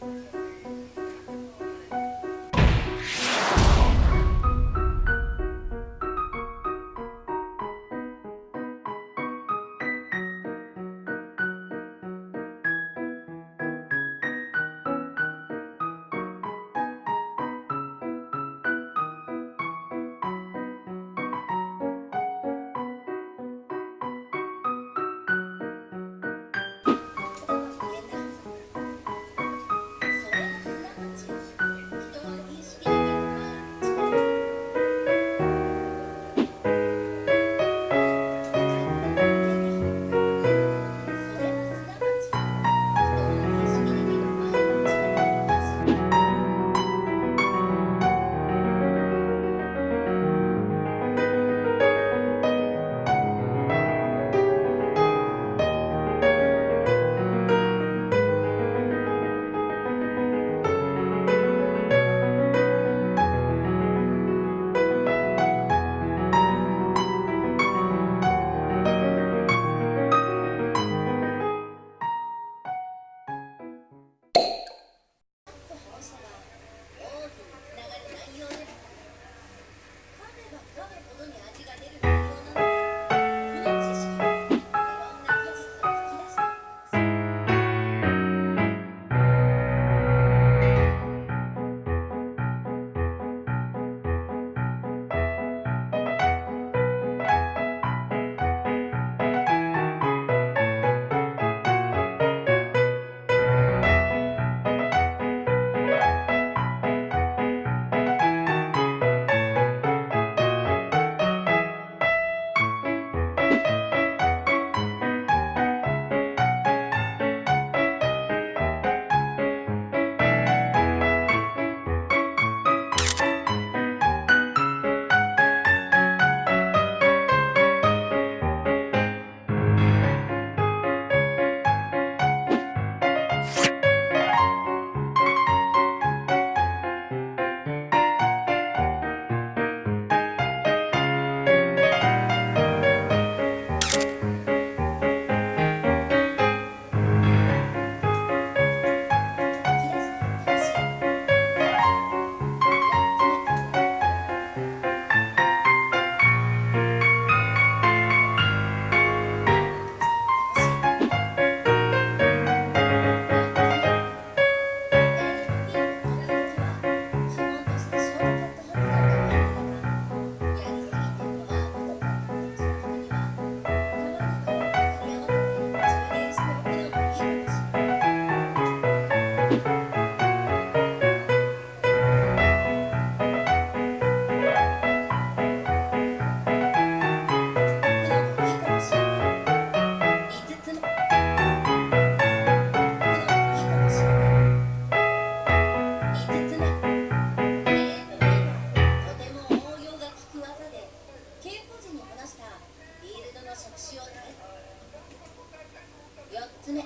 Música つ目